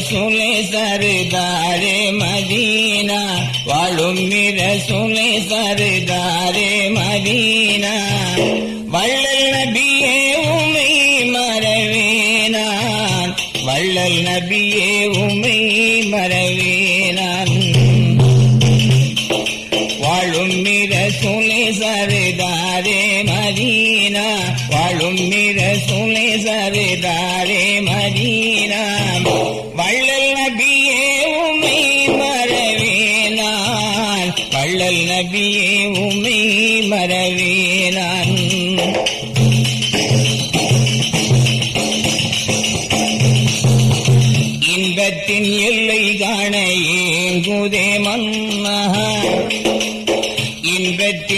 ரசூலே சருதாரே மதீனா வாழும் ரசூலே சருதாரே மதீனா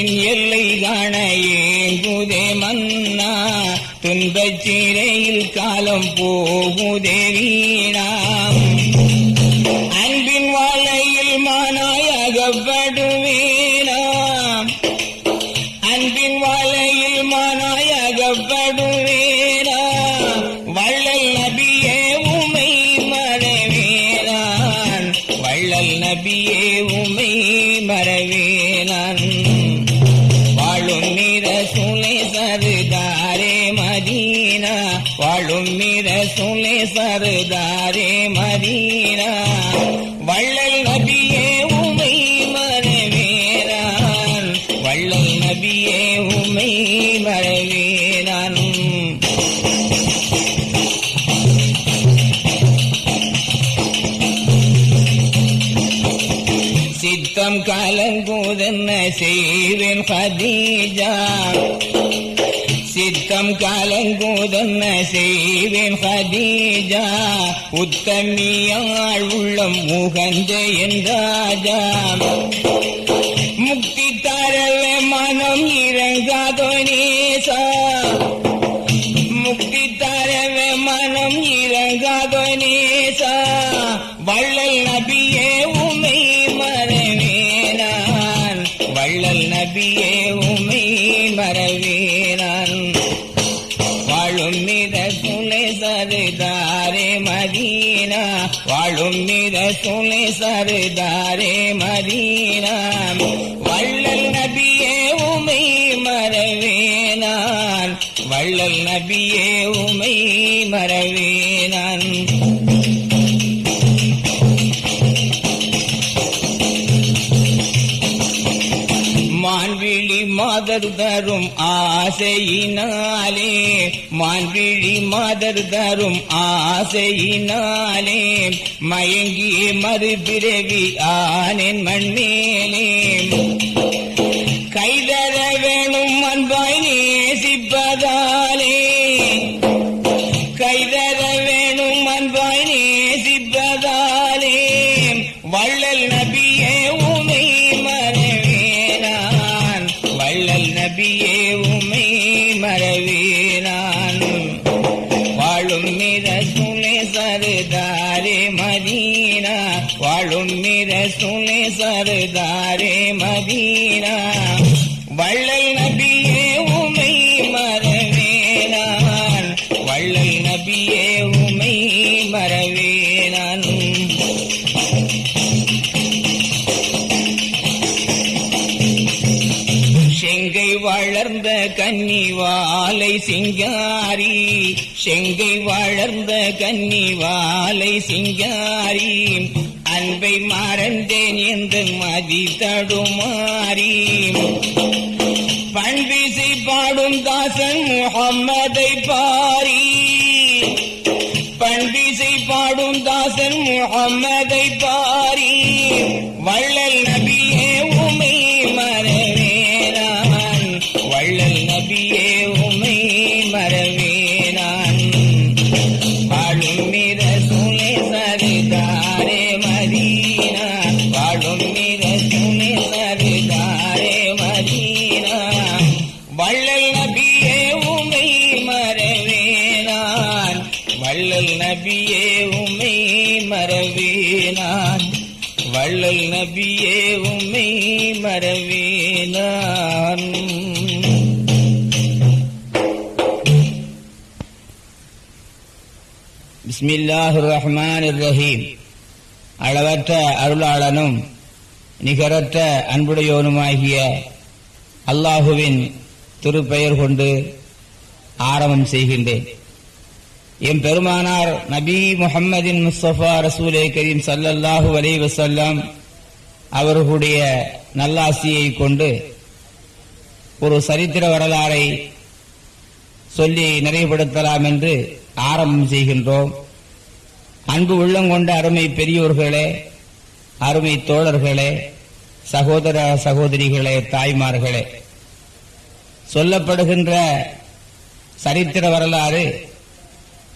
எல்லை காண ஏங்குதே மன்னா. துன்பச் சிறையில் காலம் போகுதே வீணாம் சித்தம் கலங்குதென்ன செய்வேன் ஹதீஜா சித்தம் கலங்குதென்ன செய்வேன் ஹதீஜா உத்தமியாள் உள்ளம் முகந்த என் ராஜா. sarida மாதர் தரும் ஆசையினாலே மான்விழி மாதர் தரும் ஆசையினாலே மயங்கி மறுபிறவி ஆனின் மண்மேலே. மறவேனான். செங்கை வளர்ந்த கன்னிவாலை சிங்காரி செங்கை வளர்ந்த கன்னிவாலை சிங்காரி அன்பை மறந்தேன் என்று மதி தடுமாறி. பண்பிசை பாடும் தாசன் முகம்மதை பா வள்ளல் நபியே உமை மறவேனான் வள்ளல் நபியே உமை மறவேனான் பிஸ்மில்லாஹு ரஹ்மான் ரஹீம் அளவற்ற அருளாளனும் நிகரற்ற அன்புடையோனுமாகிய அல்லாஹுவின் திருப்பெயர் கொண்டு ஆரம்பம் செய்கின்றேன். எம் பெருமானார் நபி முஹம்மதின் முஸ்தபா ரசூலே கரீம் சல்லல்லாஹு அலைஹி வசல்லாம் அவர்களுடைய நல்லாசியை கொண்டு ஒரு சரித்திர வரலாறை சொல்லி நிறைவுபடுத்தலாம் என்று ஆரம்பம் செய்கின்றோம். அன்பு உள்ளம் கொண்ட அருமை பெரியோர்களே அருமை தோழர்களே சகோதர சகோதரிகளே தாய்மார்களே சொல்லப்படுகின்ற சரித்திர வரலாறு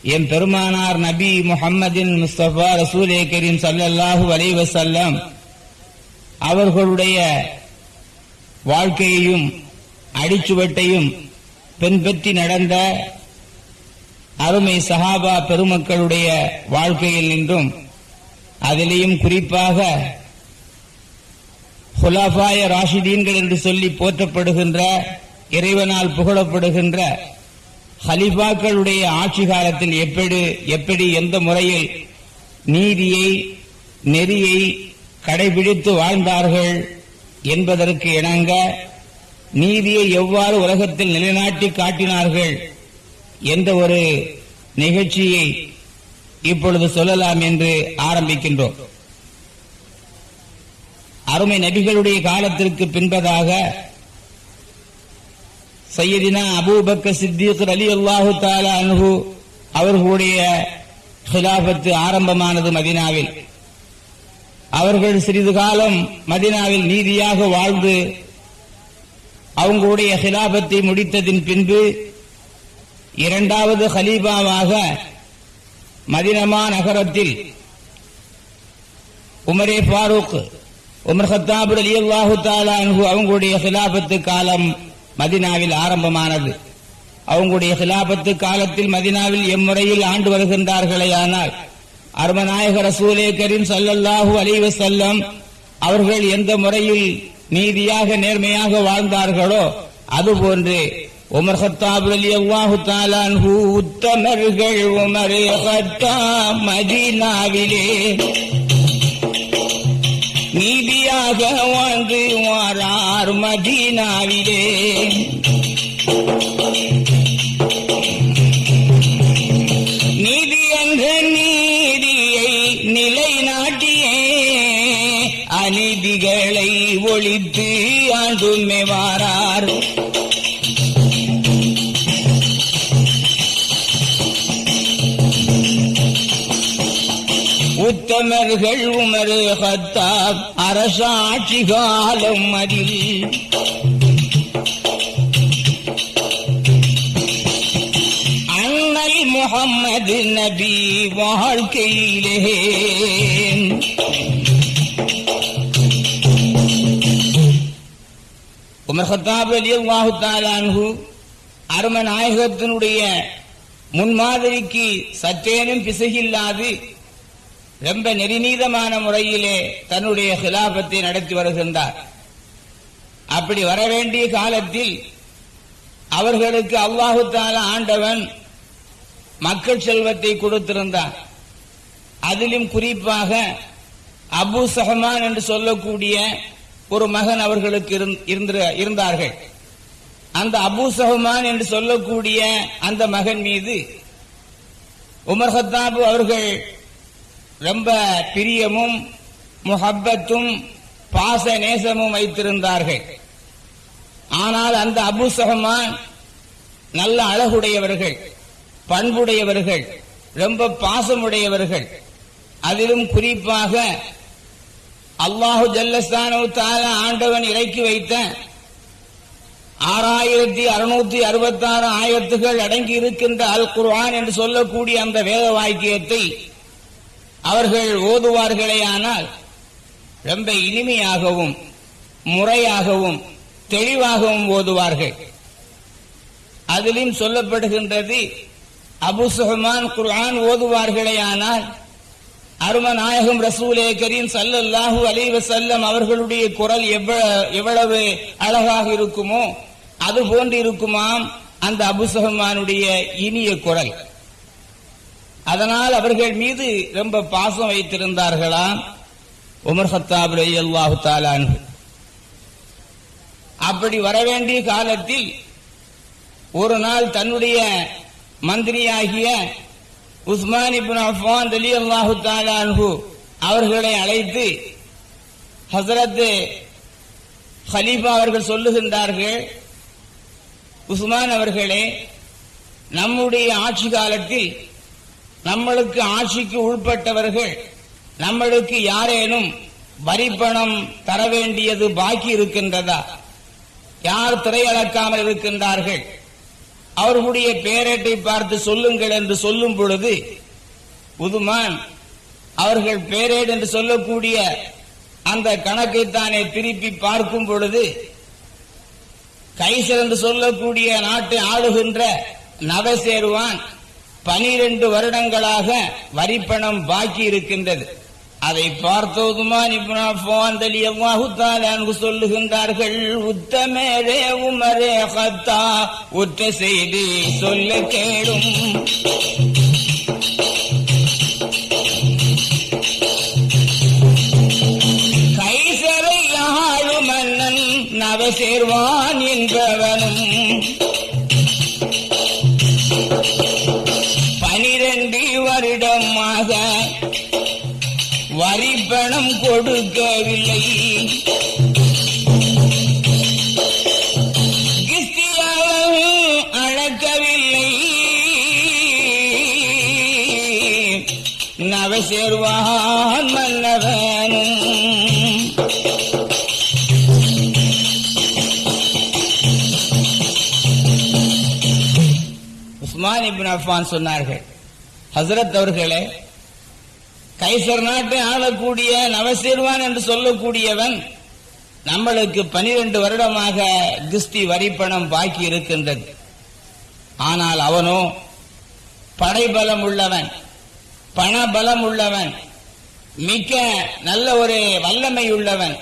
என் பெருமானார் நபி முஹம்மதின் முஸ்தபா ரசூலே கரீம் சல்லல்லாஹு அலைஹி அவர்களுடைய வாழ்க்கையையும் அடிச்சுவட்டையும் பின்பற்றி நடந்த அருமை சஹாபா பெருமக்களுடைய வாழ்க்கையில் நின்றும் அதிலேயும் குறிப்பாக ஹுலாபாய ராஷிதீன்கள் என்று சொல்லி போற்றப்படுகின்ற இறைவனால் புகழப்படுகின்ற ஹலிஃபாக்களுடைய ஆட்சி காலத்தில் எப்படி எப்படி எந்த முறையில் நீதியை நெறியை கடைபிடித்து வாழ்ந்தார்கள் என்பதற்கு இணங்க நீதியை எவ்வாறு உலகத்தில் நிலைநாட்டி காட்டினார்கள் என்ற ஒரு நிகழ்ச்சியை இப்பொழுது சொல்லலாம் என்று ஆரம்பிக்கின்றோம். அருமை நபிகளுடைய காலத்திற்கு பின்பதாக சையதினா அபூபக்க சித்திக் அலி அல்லாஹு தாலா அனுகு அவர்களுடைய ஹிலாபத்து ஆரம்பமானது மதினாவில். அவர்கள் சிறிது காலம் மதினாவில் நீதியாக வாழ்ந்து அவங்களுடைய ஹிலாபத்தை முடித்ததின் பின்பு இரண்டாவது ஹலீபாவாக மதினமா நகரத்தில் உமரே ஃபாரூக் உமர் ஹத்தாபுர் அலி அல்லாஹு தாலா அன்ஹு அவங்களுடைய ஹிலாபத்து காலம் மதினாவில் ஆரம்பமானது. அவங்களுடைய ஹிலாபத்து காலத்தில் மதினாவில் எம்முறையில் ஆண்டு வருகின்றார்களே ஆனால் அருமநாயக ரசூலே கரீம் சல்லல்லாஹு அலைஹி செல்லம் அவர்கள் எந்த முறையில் நீதியாக நேர்மையாக வாழ்ந்தார்களோ அதுபோன்று உமர் ஹத்தாப் ரலியல்லாஹு தாலான் அன்ஹு உத்தமர்கள் உமர் ஹத்தாப் மதீனாவிலே. நீதியாக வாழ்ந்து வாரார் மதீனாவிலே. நீதி என்ற நீதியை நிலைநாட்டியே. அநீதிகளை ஒழித்து ஆண்டுமே வாரார். உத்தமர்கள் உமரு ஹத்தாப் அரசாட்சி காலம் அதில் அண்ணல் முகம்மது நபி வாழ்க்கையிலே உமர் ஹத்தாப் அலி அல்லாஹு தாலான்ஹு அரும நாயகத்தினுடைய முன்மாதிரிக்கு சற்றேனும் பிசகில்லாது ரொம்ப நெறிநீதமான முறையிலே தன்னுடைய ஹிலாபத்தை நடத்தி வருகின்றார். அப்படி வர வேண்டிய காலத்தில் அவர்களுக்கு அல்லாஹு தாலா ஆண்டவன் மக்கள் செல்வத்தை கொடுத்திருந்தார். அதிலும் குறிப்பாக அபு சஹமான் என்று சொல்லக்கூடிய ஒரு மகன் அவர்களுக்கு இருந்- இருந்தார்கள். அந்த அபு சஹமான் என்று சொல்லக்கூடிய அந்த மகன் மீது உமர் ஹத்தாபு அவர்கள் ரொம்ப பிரியமும் முஹப்பத்தும் பாச நேசமும் வைத்திருந்தார்கள். ஆனால் அந்த அபு சஹமான் நல்ல அழகுடையவர்கள் பண்புடையவர்கள் ரொம்ப பாசமுடையவர்கள். அதிலும் குறிப்பாக அல்லாஹு ஜல்லஸ்தானு தாலா ஆண்டவன் இறக்கி வைத்த ஆறாயிரத்தி அறுநூத்தி அறுபத்தாறு ஆயத்துகள் அடங்கி இருக்கின்ற அல் குர்ஆன் என்று சொல்லக்கூடிய அந்த வேத வாக்கியத்தை அவர்கள் ஓதுவார்களேயானால் ரொம்ப இனிமையாகவும் முறையாகவும் தெளிவாகவும் ஓதுவார்கள். அதிலும் சொல்லப்படுகின்றது அபு சுஹமான் குர்ஆன் ஓதுவார்களேயானால் அருமநாயகம் ரசூலே கரீம் சல்லல்லாஹு அலைஹி செல்லம் அவர்களுடைய குரல் எவ்வளவு அழகாக இருக்குமோ அது போன்று இருக்குமாம் அந்த அபுசஹமானுடைய இனிய குரல். அதனால் அவர்கள் மீது ரொம்ப பாசம் வைத்திருந்தார்களாம் உமர் ஹத்தாப் அல்லாஹு தாலான் அப்படி வரவேண்டிய காலத்தில் ஒரு நாள் தன்னுடைய மந்திரியாகிய உஸ்மான் இப்னு அஃபான் அலி அல்லாஹு தாலான்ஹு அவர்களை அழைத்து ஹசரத்து ஹலீஃபா அவர்கள் சொல்லுகின்றார்கள் உஸ்மான் அவர்களே நம்முடைய ஆட்சி காலத்தில் நம்மளுக்கு ஆட்சிக்கு உள்பட்டவர்கள் நம்மளுக்கு யாரேனும் வரிப்பணம் தர வேண்டியது பாக்கி இருக்கின்றதா? யார் திரையளக்காமல் இருக்கின்றார்கள்? அவர்களுடைய பேரேட்டை பார்த்து சொல்லுங்கள் என்று சொல்லும் பொழுது உதுமான் அவர்கள் பேரேடு என்று சொல்லக்கூடிய அந்த கணக்கை தானே திருப்பி பார்க்கும் பொழுது கைசர் என்று சொல்லக்கூடிய நாட்டை ஆளுகின்ற நவசேருவான் பனிரெண்டு வருடங்களாக வரிப்பணம் பாக்கி இருக்கின்றது. அதை பார்த்தோதுமான் இப்னாஃபாந்தலி அல்லாஹு சொல்லுகின்றார்கள் உத்தமரே உமரே ஹத்தா உற்ற செய்தி சொல்ல கேளும். கைசரை ஆளு மன்னன் நவசேர்வான் என்பவனும் கொடுக்கவில்லை. கிறிஸ்தியாவும் அழக்கவில்லை. நவசேர்வான் மன்னவனும் உஸ்மான் இபின் அஃபான் சொன்னார்கள் ஹசரத் அவர்களே கைசர் நாட்டை ஆளக்கூடிய நவசீர்வான் என்று சொல்லக்கூடியவன் நம்மளுக்கு பனிரெண்டு வருடமாக கிஸ்தி வரிப்பணம் பாக்கி இருக்கின்றது. ஆனால் அவனோ படைபலம் உள்ளவன் பணபலம் உள்ளவன் மிக்க நல்ல ஒரு வல்லமை உள்ளவன்.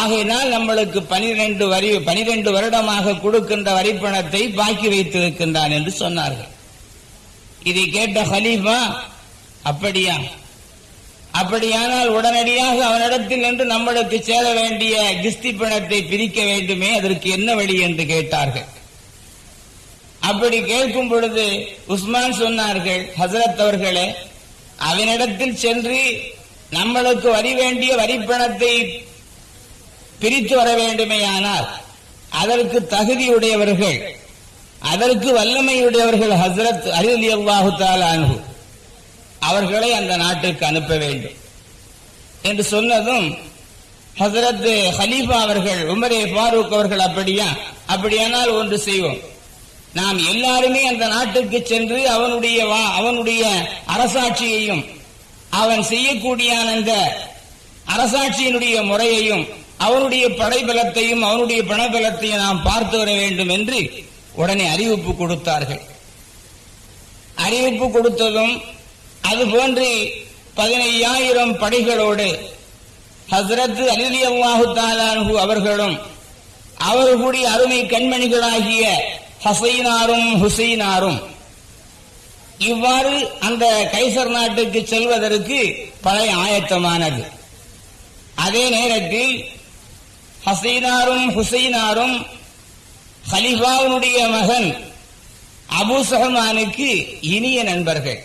ஆகையினால் நம்மளுக்கு பனிரெண்டு வரி பனிரெண்டு வருடமாக கொடுக்கின்ற வரிப்பணத்தை பாக்கி வைத்திருக்கின்றான் என்று சொன்னார்கள். இதை கேட்ட ஹலீஃபா அப்படியா? அப்படியானால் உடனடியாக அவனிடத்தில் நின்று நம்மளுக்கு சேர வேண்டிய கிஸ்தி பணத்தை பிரிக்க வேண்டுமே அதற்கு என்ன வழி என்று கேட்டார்கள். அப்படி கேட்கும் பொழுது உஸ்மான் சொன்னார்கள் ஹசரத் அவர்களே அவனிடத்தில் சென்று நம்மளுக்கு வரி வேண்டிய வரிப்பணத்தை பிரித்து வர வேண்டுமேயானால் அதற்கு தகுதியுடையவர்கள் அதற்கு வல்லமையுடையவர்கள் ஹசரத் அலி அல்லாஹு தாலானு அவர்களை அந்த நாட்டுக்கு அனுப்ப வேண்டும். என்று சொன்னதும் ஹசரத் ஹலீஃபா அவர்கள் உமரே ஃபாரூக் அவர்கள் அப்படியா? அப்படியானால் ஒன்று செய்வோம். நாம் எல்லாருமே அந்த நாட்டுக்கு சென்று அவனுடைய வா- அவனுடைய அரசாட்சியையும் அவன் செய்யக்கூடிய அந்த அரசாட்சியினுடைய முறையையும் அவனுடைய படைபலத்தையும் அவனுடைய பணபலத்தையும் நாம் பார்த்து வர வேண்டும் என்று உடனே அறிவிப்பு கொடுத்தார்கள். அறிவிப்பு கொடுத்ததும் அதுபோன்று பதினையாயிரம் படைகளோடு ஹஸ்ரத் அலிலி அல்லாஹு தாலானு அவர்களும் அவர்களுடைய அருமை கண்மணிகளாகிய ஹசைனாரும் ஹுசைனாரும் இவ்வாறு அந்த கைசர் நாட்டுக்கு செல்வதற்கு பழைய ஆயத்தமானது. அதே நேரத்தில் ஹசைனாரும் ஹுசைனாரும் ஹலிஃபாவுடைய மகன் அபூ சஹமானுக்கு இனிய நண்பர்கள்.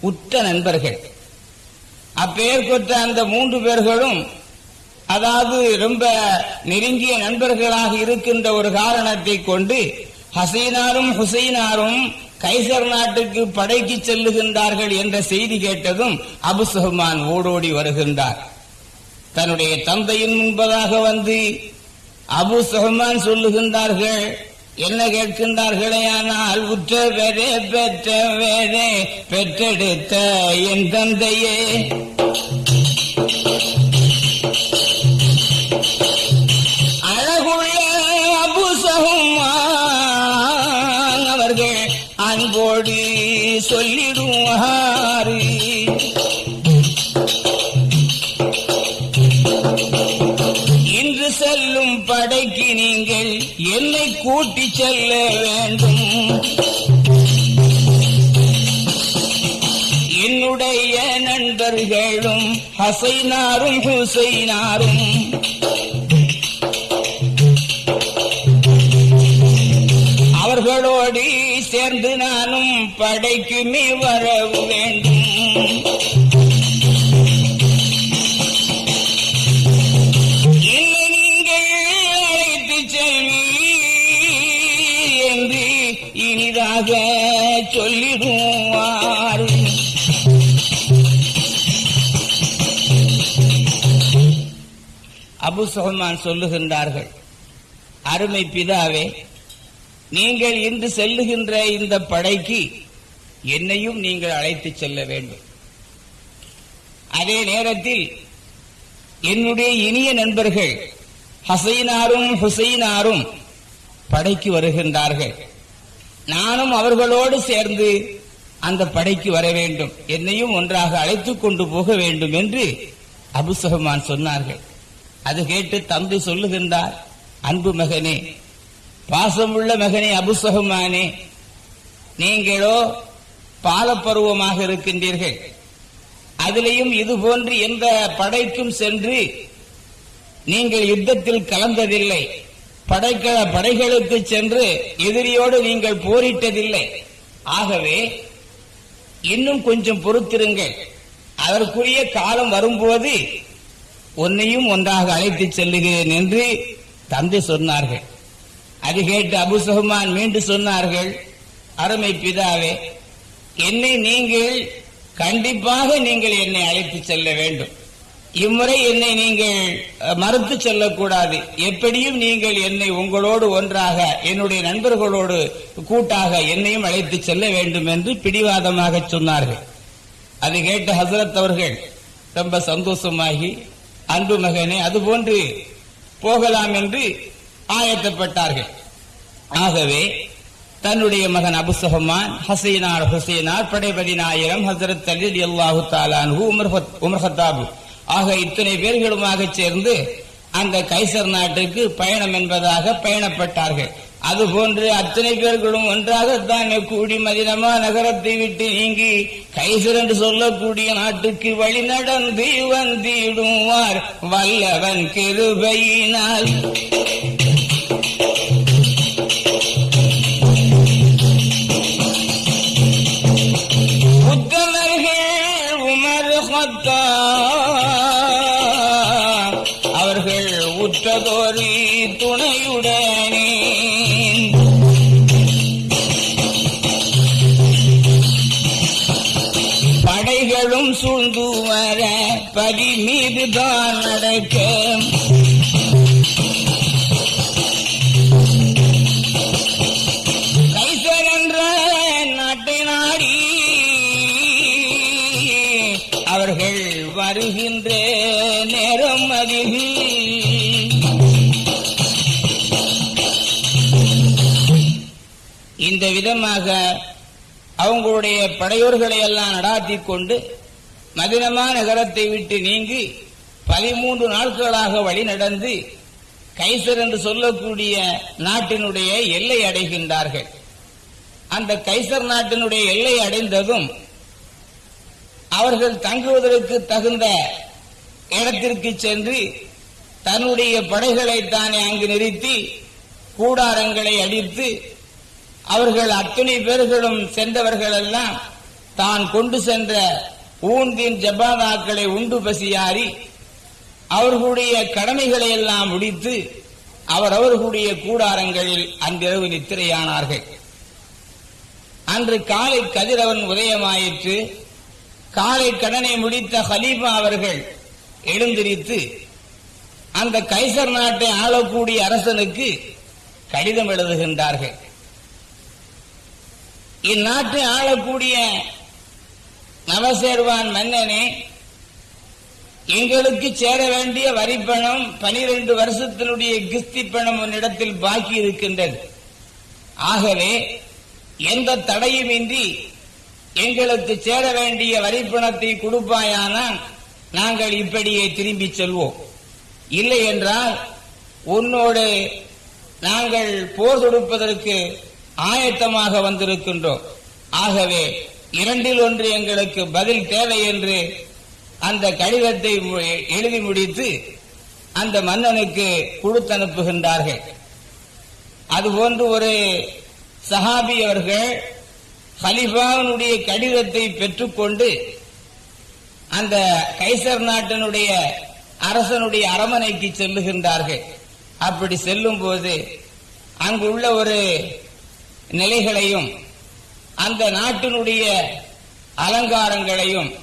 உற்ற நண்பர்கள். அப்பெயர் பெற்ற அந்த மூன்று பேர்களும் அதாவது ரொம்ப நெருங்கிய நண்பர்களாக இருக்கின்ற ஒரு காரணத்தை கொண்டு ஹசீனாரும் ஹுசைனாரும் கைசர் நாட்டுக்கு படைக்கு செல்லுகின்றார்கள் என்ற செய்தி கேட்டதும் அபு சுஹ்மான் ஓடோடி வருகின்றார். தன்னுடைய தந்தையின் முன்பதாக வந்து அபு சுஹ்மான் சொல்லுகின்றார்கள் என்ன கேட்கின்றார்களே ஆனால் உற்ற வேறே பெற்ற வேறே பெற்றெடுத்த என் தந்தையே. அழகுள்ள அபு அவர்கள் அன்போடு சொல்லிடுவான் கூட்டி செல்ல வேண்டும். என்னுடைய நண்பர்களும் ஹசைனாரும் ஹுசைனாரும் அவர்களோடு சேர்ந்து நானும் படைக்குமே வரவு வேண்டும். அபு சுஹமான் சொல்லுகின்றார்கள். அருமை பிதாவே நீங்கள் இன்று செல்லுகின்ற இந்த படைக்கு என்னையும் நீங்கள் அழைத்து செல்ல வேண்டும். அதே நேரத்தில் என்னுடைய இனிய நண்பர்கள் ஹசைனாரும் ஹுசைனாரும் படைக்கு வருகின்றார்கள். நானும் அவர்களோடு சேர்ந்து அந்த படைக்கு வர வேண்டும். என்னையும் ஒன்றாக அழைத்துக் கொண்டு போக வேண்டும் என்று அபுசகமான் சொன்னார்கள். அது கேட்டு தந்தை சொல்லுகின்றார் அன்பு மகனே பாசமுள்ள மகனே அபுசகமானே நீங்களோ பாலப்பருவமாக இருக்கின்றீர்கள். அதிலையும் இது போன்று எந்த படைக்கும் சென்று நீங்கள் யுத்தத்தில் கலந்ததில்லை. படைக்க படைகளுக்கு சென்று எதிரியோடு நீங்கள் போரிட்டதில்லை. ஆகவே இன்னும் கொஞ்சம் பொறுத்திருங்கள். அதற்குரிய காலம் வரும்போது உன்னையும் ஒன்றாக அழைத்துச் செல்லுகிறேன் என்று தந்தை சொன்னார்கள். அது கேட்டு அபு சுஹ்மான் மீண்டும் சொன்னார்கள் அருமை பிதாவே என்னை நீங்கள் கண்டிப்பாக நீங்கள் என்னை அழைத்து செல்ல வேண்டும். இம்முறை என்னை நீங்கள் மறுத்து செல்லக்கூடாது. எப்படியும் நீங்கள் என்னை உங்களோடு ஒன்றாக என்னுடைய நண்பர்களோடு கூட்டாக என்னையும் அழைத்து செல்ல வேண்டும் என்று பிடிவாதமாக சொன்னார்கள். அது கேட்ட ஹசரத் அவர்கள் ரொம்ப சந்தோஷமாகி அன்பு மகனே அதுபோன்று போகலாம் என்று ஆயத்தப்பட்டார்கள். ஆகவே தன்னுடைய மகன் அபு சுஹமான் ஹசைனார் ஹுசைனார் படைபதி நாயகம் ஹசரத் அலி அல்லாஹு தாலான் உமர் உமர் ஹத்தாபு. ஆக இத்தனை பேர்களுமாக சேர்ந்து அந்த கைசர் நாட்டுக்கு பயணம் என்பதாக பயணப்பட்டார்கள். அதுபோன்று அத்தனை பேர்களும் ஒன்றாகத்தான் கூடி மதினமா நகரத்தை விட்டு நீங்கி கைசர் என்று சொல்லக்கூடிய நாட்டுக்கு வழி நடந்து வந்திடுவார். வல்லவன் கிருபையினால். படி மீதுதான் நடக்க கைசர் என்ற நாட்டை நாடி அவர்கள் வருகின்ற நேரம் அதில். இந்த விதமாக அவங்களுடைய படையோர்களை எல்லாம் நடாத்தி கொண்டு மதினமா நகரத்தை விட்டு நீங்கி பதிமூன்று நாட்களாக வழி நடந்து கைசர் என்று சொல்லக்கூடிய நாட்டினுடைய எல்லை அடைகின்றார்கள். அந்த கைசர் நாட்டினுடைய எல்லை அடைந்ததும் அவர்கள் தங்குவதற்கு தகுந்த இடத்திற்கு சென்று தன்னுடைய படைகளை தானே அங்கு நிறுத்தி கூடாரங்களை அடித்து அவர்கள் அத்தனை பேர்களும் சென்றவர்கள் எல்லாம் தான் கொண்டு சென்ற ஊந்தின் ஜபாதாக்களை உண்டு பசியாறி அவர்களுடைய கடமைகளை எல்லாம் முடித்து அவர் அவர்களுடைய கூடாரங்களில் அன்றிரவு நித்திரையானார்கள். அன்று காலை கதிரவன் உதயமாயிற்று காலை கடனை முடித்த ஹலீஃபா அவர்கள் எழுந்திரித்து அந்த கைசர் நாட்டை ஆளக்கூடிய அரசனுக்கு கடிதம் எழுதுகின்றார்கள். இந்நாட்டை ஆளக்கூடிய நவசேர்வான் மன்னனே எங்களுக்கு சேர வேண்டிய வரிப்பணம் பனிரெண்டு வருஷத்தினுடைய கிஸ்தி பணம் உன்னிடத்தில் பாக்கி இருக்கின்றது. ஆகவே எந்த தடையுமின்றி எங்களுக்கு சேர வேண்டிய வரிப்பணத்தை கொடுப்பாயானால் நாங்கள் இப்படியே திரும்பி செல்வோம். இல்லை என்றால் உன்னோடு நாங்கள் போர் தொடுப்பதற்கு ஆயத்தமாக வந்திருக்கின்றோம். ஆகவே இரண்டில் ஒன்று எங்களுக்கு பதில் தேவை என்று அந்த கடிதத்தை எழுதி முடித்து அந்த மன்னனுக்கு கொடுத்து அனுப்புகின்றார்கள். அதுபோன்று ஒரு சஹாபி அவர்கள் ஹலிஃபாவினுடைய கடிதத்தை பெற்றுக்கொண்டு அந்த கைசர் நாட்டினுடைய அரசனுடைய அரமனைக்கு செல்லுகின்றார்கள். அப்படி செல்லும் போது அங்குள்ள ஒரு நிலைகளையும் அந்த நாட்டினுடைய அலங்காரங்களையும்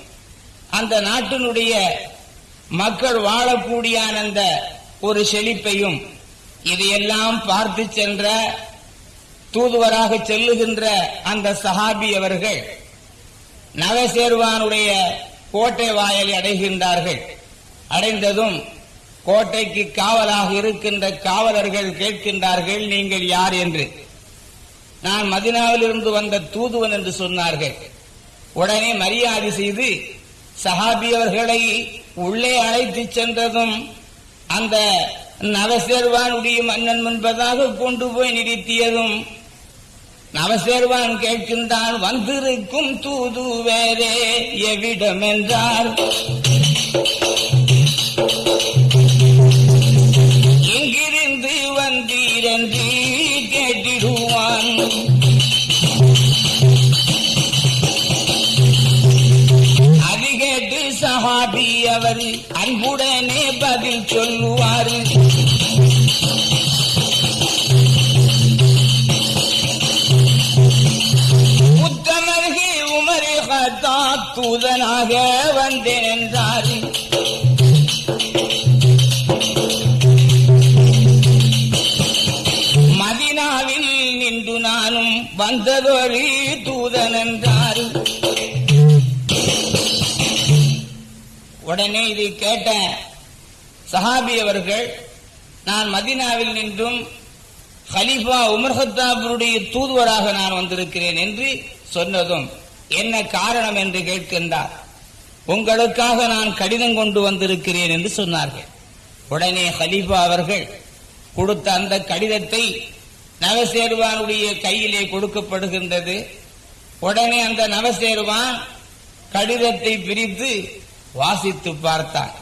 அந்த நாட்டினுடைய மக்கள் வாழக்கூடிய அந்த ஒரு செழிப்பையும் இதையெல்லாம் பார்த்து சென்ற தூதுவராக செல்லுகின்ற அந்த சஹாபி அவர்கள் நவசேர்வானுடைய கோட்டை வாயலை அடைகின்றார்கள். அடைந்ததும் கோட்டைக்கு காவலாக இருக்கின்ற காவலர்கள் கேட்கின்றார்கள் நீங்கள் யார்? என்று. நான் மதினாவிலிருந்து வந்த தூதுவன் என்று சொன்னார்கள். உடனே மரியாதை செய்து சஹாபி அவர்களை உள்ளே அழைத்து சென்றதும் அந்த நவசேர்வானுடைய மன்னன் முன்பதாக கொண்டு போய் நிறுத்தியதும் நவசேர்வான் கேட்கின்றான் வந்திருக்கும் தூது வேறே எவ்விடம் என்றார் வந்ததொரு தூதன் என்றார் உடனே இதை கேட்ட சஹாபி அவர்கள் நான் மதினாவில் நின்றும் ஹலீஃபா உமர் தூதுவராக நான் வந்திருக்கிறேன் என்று சொன்னதும் என்ன காரணம் என்று கேட்கின்றார். உங்களுக்காக நான் கடிதம் கொண்டு வந்திருக்கிறேன் என்று சொன்னார்கள். உடனே ஹலீஃபா அவர்கள் கொடுத்த அந்த கடிதத்தை நவசேருவானுடைய கையிலே கொடுக்கப்படுகின்றது. உடனே அந்த நவசேருவான் கடிதத்தை பிரித்து வாசித்து பார்த்தான்.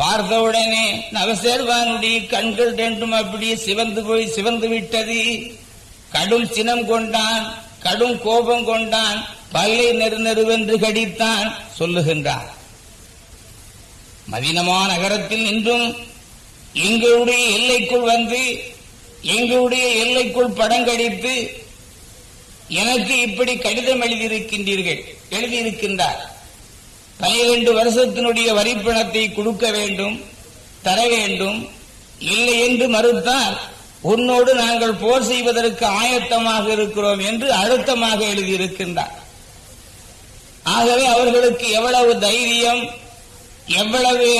பார்த்தவுடனே நவசேர்வானுடைய கண்கள் ரெண்டும் அப்படியே சிவந்து போய் சிவந்து விட்டது. கடும் சினம் கொண்டான் கடும் கோபம் கொண்டான் பல்லை நெரு நெருவென்று கடித்தான் சொல்லுகின்றார். மதினமா நகரத்தில் நின்றும் எங்களுடைய எல்லைக்குள் வந்து எங்களுடைய எல்லைக்குள் படங்கடித்து எனக்கு இப்படி கடிதம் எழுதியிருக்கின்றீர்கள் எழுதியிருக்கின்றார். பனிரெண்டு வருஷத்தினுடைய வரிப்பணத்தை கொடுக்க வேண்டும் தர வேண்டும் இல்லை என்று மறுத்தால் உன்னோடு நாங்கள் போர் செய்வதற்கு ஆயத்தமாக இருக்கிறோம் என்று அழுத்தமாக எழுதியிருக்கின்றார். ஆகவே அவர்களுக்கு எவ்வளவு தைரியம் எவ்வளவு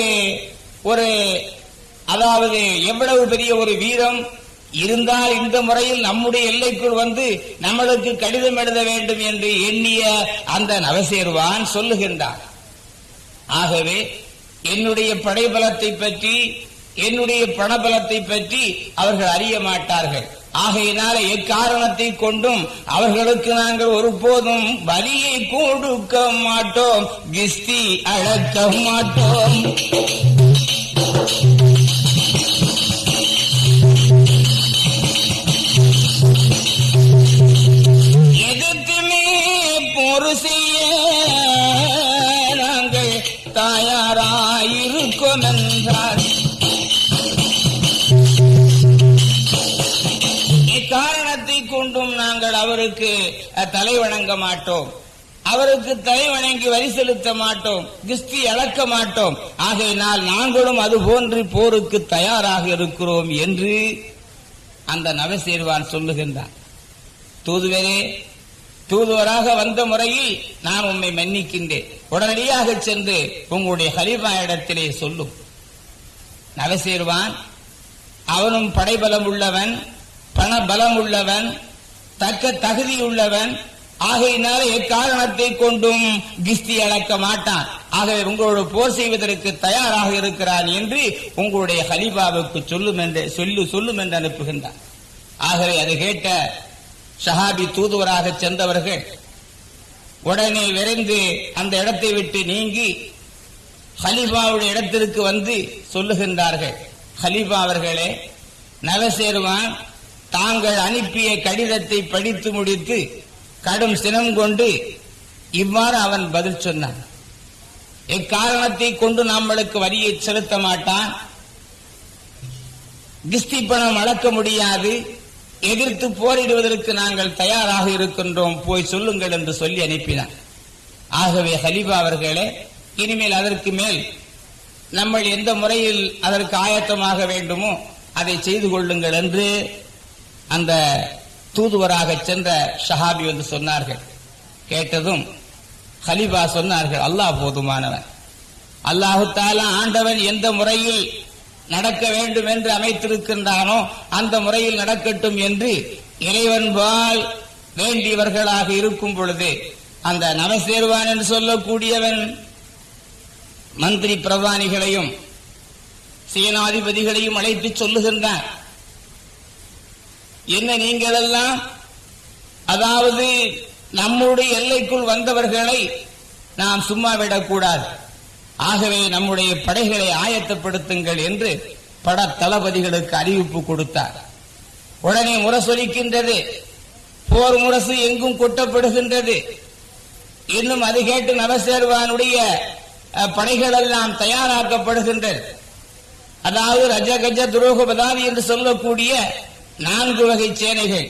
ஒரு அதாவது எவ்வளவு பெரிய ஒரு வீரம் இருந்தால் இந்த முறையில் நம்முடைய எல்லைக்குள் வந்து நம்மளுக்கு கடிதம் எழுத வேண்டும் என்று எண்ணிய அந்த நவசேர்வான் சொல்லுகின்றான். ஆகவே என்னுடைய படைபலத்தை பற்றி என்னுடைய பணபலத்தை பற்றி அவர்கள் அறிய மாட்டார்கள். ஆகையினால எக்காரணத்தை கொண்டும் அவர்களுக்கு நாங்கள் ஒருபோதும் வரியை கொடுக்க மாட்டோம் கிஸ்தி அழக்க மாட்டோம். ஒரு செய்ய நாங்கள் தயாராயிருக்கோம் என்றார். இக்காரணத்தை கொண்டும் நாங்கள் அவருக்கு தலை வணங்க மாட்டோம். அவருக்கு தலை வணங்கி வரி செலுத்த மாட்டோம் கிஸ்தி அளக்க மாட்டோம். ஆகையினால் நாங்களும் அது போன்று போருக்கு தயாராக இருக்கிறோம் என்று அந்த நவசேர்வான் சொல்லுகின்றான். தூதுவரே தூதுவராக வந்த முறையில் நான் உம்மை மன்னிக்கின்றேன். உடனடியாக சென்று உங்களுடைய ஹலிஃபா இடத்திலே சொல்லும். நவசேருவான் அவனும் படைபலம் உள்ளவன் பண பலம் உள்ளவன் தக்க தகுதி உள்ளவன் ஆகையினால எக்காரணத்தை கொண்டும் கிஸ்தி அளக்க மாட்டான். ஆகவே உங்களோடு போர் செய்வதற்கு தயாராக இருக்கிறான் என்று உங்களுடைய ஹலிபாவுக்கு சொல்லும் என்று சொல்லு சொல்லும் என்று அனுப்புகின்றான். ஆகவே அதை கேட்ட ஷஹாபி தூதுவராக சென்றவர்கள் உடனே விரைந்து அந்த இடத்தை விட்டு நீங்கி ஹலீஃபாவுடைய இடத்திற்கு வந்து சொல்லுகின்றார்கள். ஹலீஃபா அவர்களே நவசேருவான் தாங்கள் அனுப்பிய கடிதத்தை படித்து முடித்து கடும் சினம் கொண்டு இவ்வாறு அவன் பதில் சொன்னான். எக்காரணத்தை கொண்டு நம்மளுக்கு வரியை செலுத்த மாட்டான்? கிஸ்தி பணம் வளர்க்க முடியாது. எதிர்த்து போரிடுவதற்கு நாங்கள் தயாராக இருக்கின்றோம். போய் சொல்லுங்கள் என்று சொல்லி அனுப்பினார். ஆகவே ஹலீபா அவர்களே இனிமேல் அதற்கு மேல் நம்ம எந்த முறையில் அதற்கு ஆயத்தமாக வேண்டுமோ அதை செய்து கொள்ளுங்கள் என்று அந்த தூதுவராக சென்ற ஷஹாபி வந்து சொன்னார்கள். கேட்டதும் ஹலிபா சொன்னார்கள் அல்லாஹ் போதுமானவன் அல்லாஹு தாலா ஆண்டவன் எந்த முறையில் நடக்க வேண்டும் என்று அமைத்திருக்கின்றானோ அந்த முறையில் நடக்கட்டும் என்று இறைவன்பால் வேண்டியவர்களாக இருக்கும் பொழுது அந்த நவசேர்வான் என்று சொல்லக்கூடியவன் மந்திரி பிரதானிகளையும் சேனாதிபதிகளையும் அழைத்து சொல்லுகின்றான். என்ன நீங்கள் எல்லாம் அதாவது நம்முடைய எல்லைக்குள் வந்தவர்களை நாம் சும்மா விடக்கூடாது. ஆகவே நம்முடைய படைகளை ஆயத்தப்படுத்துங்கள் என்று பட தளபதிகளுக்கு அறிவிப்பு கொடுத்தார். உடனே முரசொலிக்கின்றது. போர் முரசு எங்கும் கொட்டப்படுகின்றது. இன்னும் அது கேட்டு நவசேர்வானுடைய படைகள் எல்லாம் தயாராக்கப்படுகின்றது அதாவது ரஜ கஜ துரோகபதாதி என்று சொல்லக்கூடிய நான்கு வகை சேனைகள்.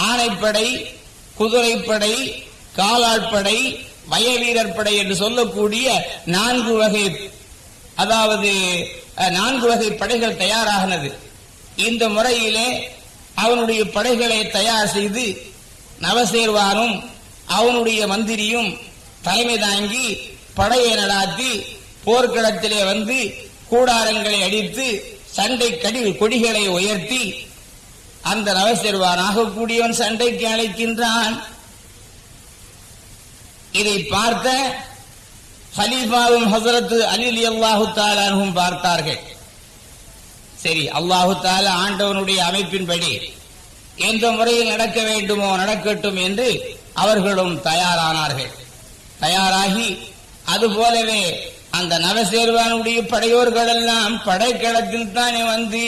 ஆணைப்படை குதிரைப்படை காலாட்படை வயவீரர் படை என்று சொல்லக்கூடிய நான்கு வகை அதாவது நான்கு வகை படைகள் தயாராகினது இந்த முறையிலே அவனுடைய படைகளை தயார் செய்து நவசேர்வானும் அவனுடைய மந்திரியும் தலைமை தாங்கி படையை நடாத்தி போர்க்களத்திலே வந்து கூடாரங்களை அடித்து சண்டை கடி கொடிகளை உயர்த்தி அந்த நவசேர்வானாக கூடியவன் சண்டைக்கு அழைக்கின்றான். இதை பார்த்த ஹலீஃபாவும் ஹசரத்து அலி அல்லாஹு தாலானும் பார்த்தார்கள். சரி அல்லாஹு தாலா ஆண்டவனுடைய அமைப்பின்படி எந்த முறையில் நடக்க வேண்டுமோ நடக்கட்டும் என்று அவர்களும் தயாரானார்கள். தயாராகி அதுபோலவே அந்த நவசேர்வானுடைய படையோர்கள் எல்லாம் படைக்களத்தில் தானே வந்து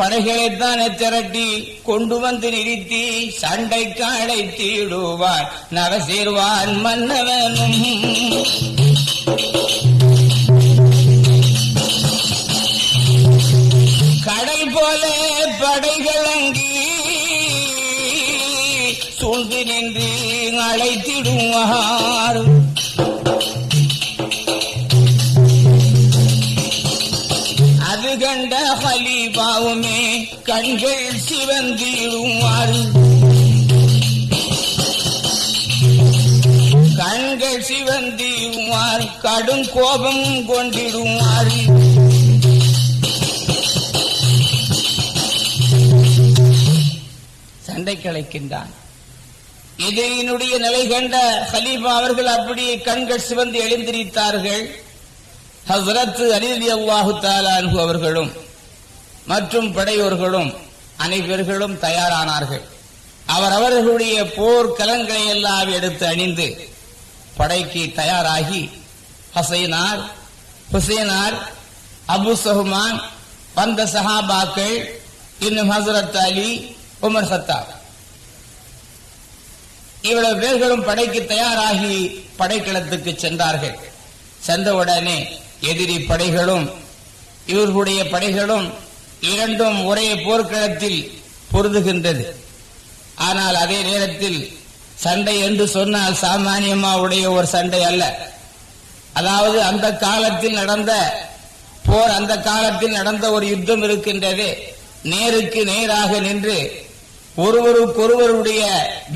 படைகளைத்தான் திரட்டி கொண்டு வந்து நிறுத்தி சண்டைக்கு அழைத்திடுவான் நவசேர்வான் மன்னவனும். கடல் போல படைகள் அங்கி சூழ்ந்து நின்று அழைத்திடுவார். கண்கள் சிவந்திடுவார் கண்கள் சிவந்திடுவார் கடும் கோபம் கொண்டிடுவார் சண்டை கலைக்கின்றான். எதிரியினுடைய நிலை கண்ட ஹலீஃபா அவர்கள் அப்படியே கண்கள் சிவந்து எழுந்திரித்தார்கள். ஹசரத் அலிலி அல்லாஹு தாலான்கு அவர்களும் மற்றும் படையோர்களும் அனைவர்களும் தயாரானார்கள். அவர் அவர்களுடைய போர் கலங்களை எல்லாம் எடுத்து அணிந்து படைக்கு தயாராகி ஹசைனார் ஹுசைனார் அபு சஹ்மான் வந்த சஹாபாக்கள் இன்னும் ஹசரத் அலி உமர் ஹத்தாப் இவ்வளவு பேர்களும் படைக்கு தயாராகி படைக்களத்துக்கு சென்றார்கள். சென்றவுடனே எதிரி படைகளும் இவர்களுடைய படைகளும் இரண்டும் ஒரே போர்க்களத்தில் பொருதுகின்றது ஆனால் அதே நேரத்தில் சண்டை என்று சொன்னால் சாமானியமா உடைய ஒரு சண்டை அல்ல. அதாவது அந்த காலத்தில் நடந்த போர் அந்த காலத்தில் நடந்த ஒரு யுத்தம் இருக்கின்றது. நேருக்கு நேராக நின்று ஒருவருக்கொருவருடைய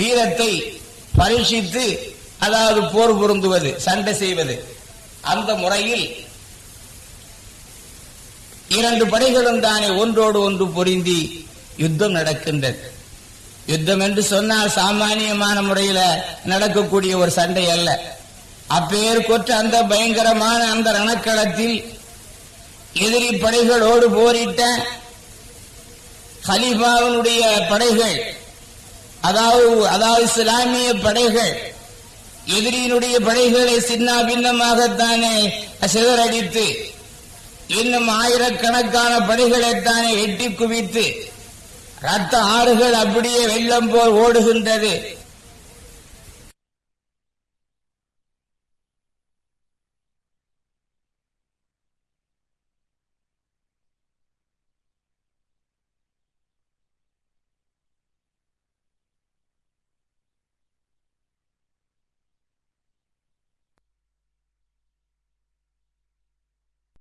வீரத்தை பரீட்சித்து அதாவது போர் பொருந்துவது சண்டை செய்வது. அந்த முறையில் இரண்டு படைகளும் தானே ஒன்றோடு ஒன்று பொருந்தி யுத்தம் நடக்கின்றது. யுத்தம் என்று சொன்னால் சாமானியமான முறையில நடக்கக்கூடிய ஒரு சண்டை அல்ல. அப்பேர் கொற்ற அந்த பயங்கரமான அந்த ரணக்களத்தில் எதிரி படைகளோடு போரிட்ட ஹலீஃபாவினுடைய படைகள் அதாவது அதாவது இஸ்லாமிய படைகள் எதிரியினுடைய படைகளை சின்ன பின்னமாகத்தானே சிதறடித்து இன்னும் ஆயிரக்கணக்கான பணிகளைத்தானே எட்டி குவித்து ரத்த ஆறுகள் அப்படியே வெள்ளம் போல் ஓடுகின்றது.